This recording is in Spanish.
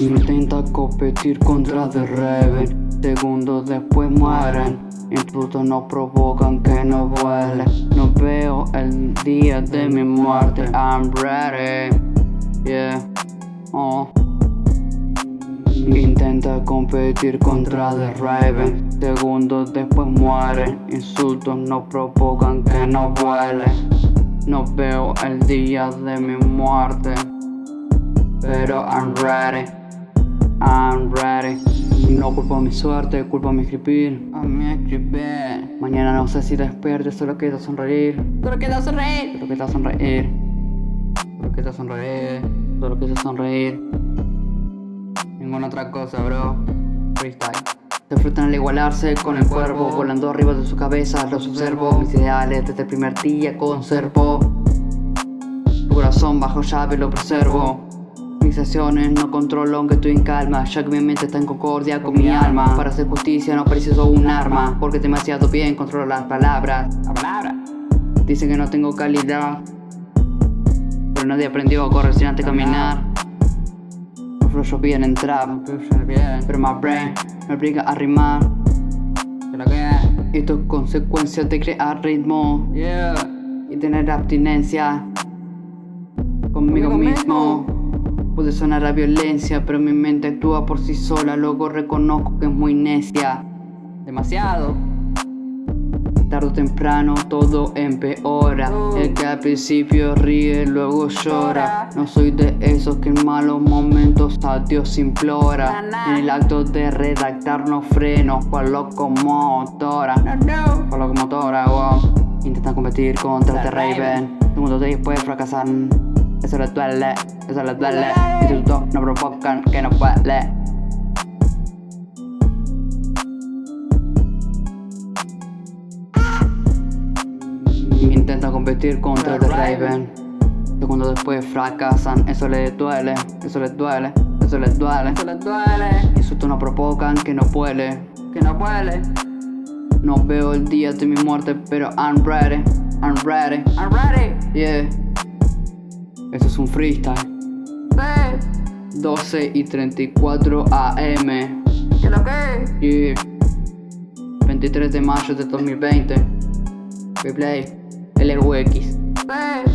Intenta competir contra The Raven Segundos después mueren. Insultos no provocan que no vuele No veo el día de mi muerte. I'm ready competir contra The Raven. Segundos después mueren Insultos no provocan que no vuele No veo el día de mi muerte Pero I'm ready I'm ready. No culpo mi suerte, culpo mi escribir A mi escribir. Mañana no sé si despierte, solo queda sonreír. Solo queda sonreír. Solo queda sonreír. Solo queda sonreír. Solo queda sonreír Otra cosa, bro. Freestyle. Se frutan al igualarse con el cuervo Volando arriba de su cabeza, los observo. Mis ideales desde el primer día conservo. Tu corazón bajo llave lo preservo. Mis acciones no controlo aunque estoy en calma Ya que mi mente está en concordia con mi alma. Para hacer justicia no preciso un arma Porque demasiado bien controlo las palabras. La palabra Dicen que no tengo calidad Pero nadie aprendió a correr sin antes caminar fluyo bien en trap Pero my brain me obliga a rimar. Esto es consecuencia de crear ritmo. Y tener abstinencia. Conmigo mismo. Puede sonar a violencia, pero mi mente actúa por sí sola. Luego reconozco que es muy necia. Demasiado Tarde o temprano todo empeora. El que al principio ríe, luego llora. No soy de esos que en malos momentos a Dios implora En el acto de redactar no freno, cual locomotora. Cual locomotora, wow. Intentan competir contra The Raven. Segundos después fracasan. Eso les duele, eso les duele. Institutos no provocan que no huele Intentan competir contra The Raven. Segundos después fracasan, eso les duele, eso les duele, eso les duele. Eso les duele. Insultos no provocan que no puede. Que no puede. No veo el día de mi muerte, pero I'm ready, I'm ready, I'm ready. Yeah. Esto es un freestyle. Sí 12 y 34 AM ¿Qué lo que? Yeah. 23 de mayo de 2020 Replay Sí